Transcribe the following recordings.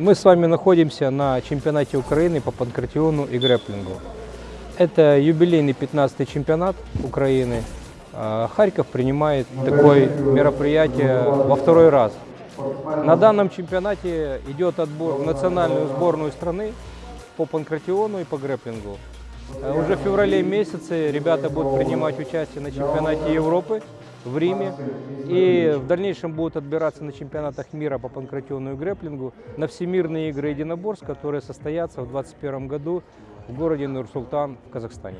Мы с вами находимся на чемпионате Украины по панкратиону и грэплингу. Это юбилейный 15-й чемпионат Украины. А, Харьков принимает такое мероприятие во второй раз. На данном чемпионате идет отбор в национальную сборную страны по панкратиону и по грэплингу. А Уже в феврале месяце ребята будут принимать участие на чемпионате Европы в Риме. И в дальнейшем будут отбираться на чемпионатах мира по панкратиону и грэплингу на всемирные игры единоборств, которые состоятся в 2021 году в городе Нур-Султан в Казахстане.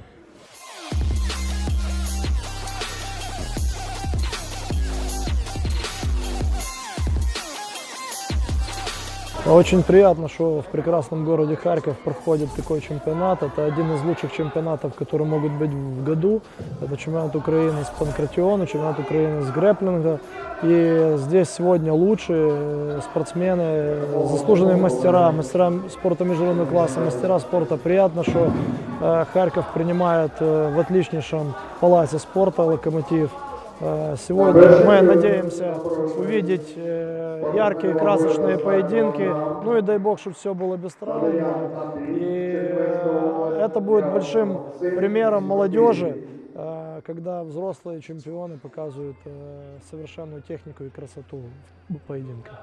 Очень приятно, что в прекрасном городе Харьков проходит такой чемпионат. Это один из лучших чемпионатов, которые могут быть в году. Это чемпионат Украины с панкратиона, чемпионат Украины с грэплинга. И здесь сегодня лучшие спортсмены, заслуженные мастера, мастера спорта международного класса, мастера спорта. Приятно, что э, Харьков принимает э, в отличнейшем палате спорта «Локомотив». Э, сегодня мы надеемся увидеть э, яркие, красочные поединки. Ну и дай бог, чтобы все было без травм. И э, это будет большим примером молодежи, когда взрослые чемпионы показывают совершенную технику и красоту поединка.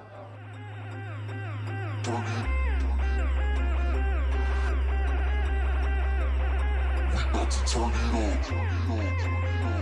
We about to turn it on.